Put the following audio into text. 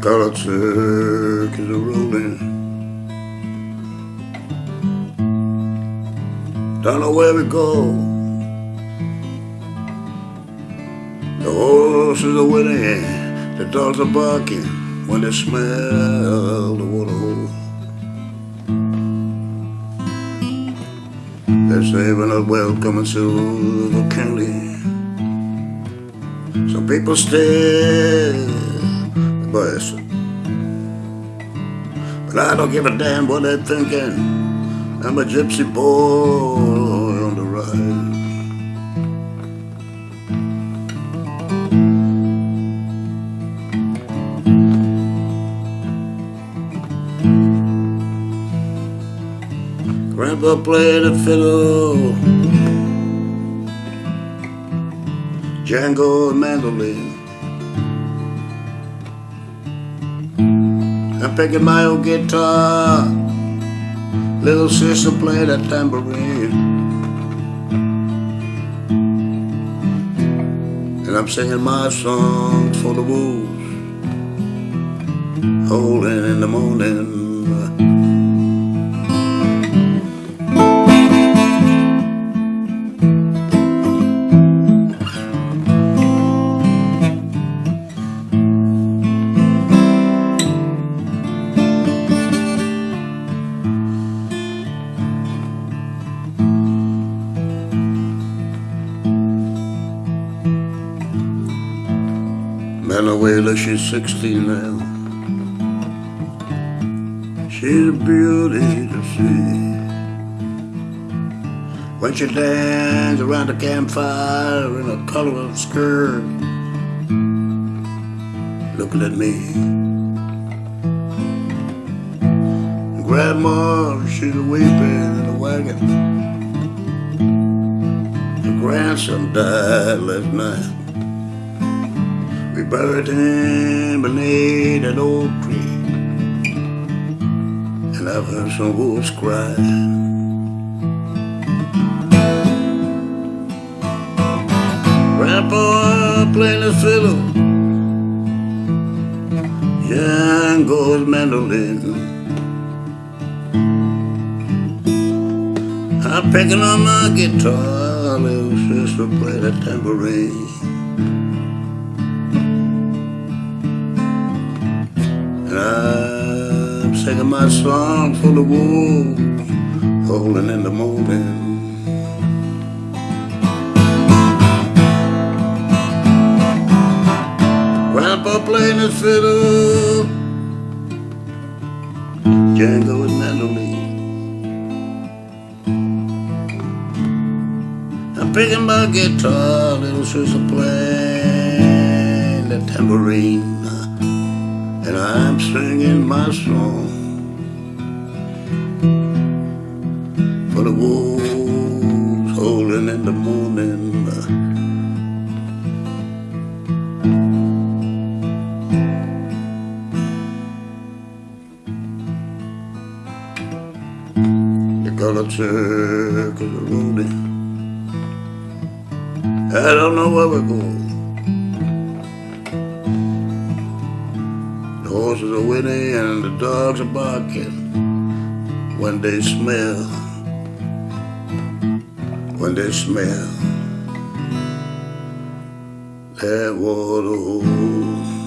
colored circus are rolling. Don't know where we go. The horses are winning, the dogs are barking when they smell the water hole. They're saving us welcome in Silver County. Some people stay, but I don't give a damn what they're thinking. I'm a gypsy boy on the ride. Grandpa played the fiddle, Django mandolin. I'm picking my old guitar, little sister played that tambourine. And I'm singing my songs for the wolves, holding in the morning. Manuela, she's 16 now. She's a beauty to see. When she dances around the campfire in a colorful skirt, looking at me. Grandma, she's weeping in the wagon. Her grandson died last night. We buried him beneath an old tree. And I've heard some wolves oh, cry. Grandpa playing the fiddle. young Django's mandolin. I'm picking on my guitar, little sister play the tambourine. And I'm singing my song for the wolves, holding in the morning. Grandpa playing his fiddle, Django and mandolin. I'm picking my guitar, little sister playing the tambourine and I'm singing my song for the wolves holding in the morning. The colored circles are rolling. I don't know where we're going. The horses are whinnying and the dogs are barking when they smell, when they smell that water.